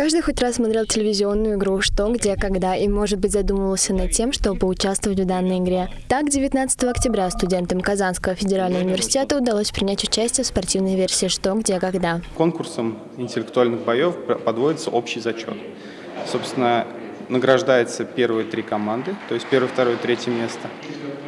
Каждый хоть раз смотрел телевизионную игру «Что, где, когда» и, может быть, задумывался над тем, чтобы поучаствовать в данной игре. Так, 19 октября студентам Казанского федерального университета удалось принять участие в спортивной версии «Что, где, когда». Конкурсом интеллектуальных боев подводится общий зачет. Собственно, награждается первые три команды, то есть первое, второе, третье место.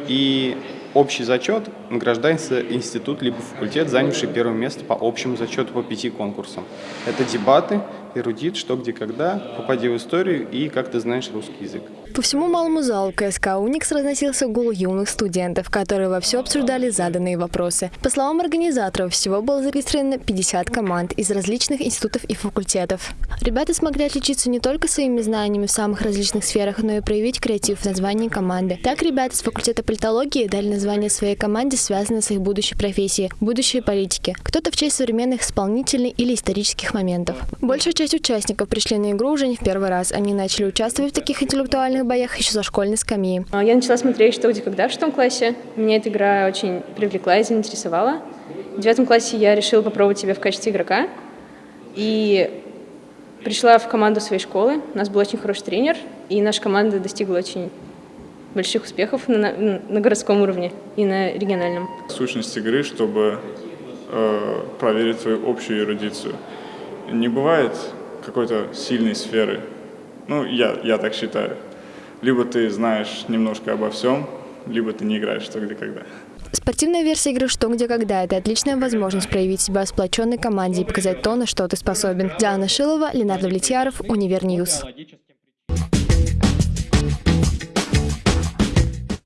И общий зачет награждается институт либо факультет, занявший первое место по общему зачету по пяти конкурсам. Это дебаты, эрудит, что, где, когда, попади в историю и как ты знаешь русский язык. По всему малому залу КСК «Уникс» разносился гул юных студентов, которые во все обсуждали заданные вопросы. По словам организаторов, всего было зарегистрировано 50 команд из различных институтов и факультетов. Ребята смогли отличиться не только своими знаниями в самых различных сферах, но и проявить креатив в названии команды. Так ребята с факультета политологии дали название своей команде, связанное с их будущей профессией – будущей политики. Кто-то в честь современных исполнительных или исторических моментов. Большая часть участников пришли на игру уже не в первый раз. Они начали участвовать в таких интеллектуальных боях еще со школьной скамьи. А, я начала смотреть «Что, где, когда» в шестом классе. Меня эта игра очень привлекла и заинтересовала. В девятом классе я решила попробовать себя в качестве игрока. И пришла в команду своей школы. У нас был очень хороший тренер, и наша команда достигла очень больших успехов на, на, на городском уровне и на региональном. Сущность игры, чтобы э, проверить свою общую эрудицию. Не бывает какой-то сильной сферы. Ну, я, я так считаю. Либо ты знаешь немножко обо всем, либо ты не играешь что, где, когда. Спортивная версия игры «Что, где, когда» – это отличная возможность проявить себя сплоченной команде и показать то, на что ты способен. Диана Шилова, Ленардо Влетьяров, Универ News.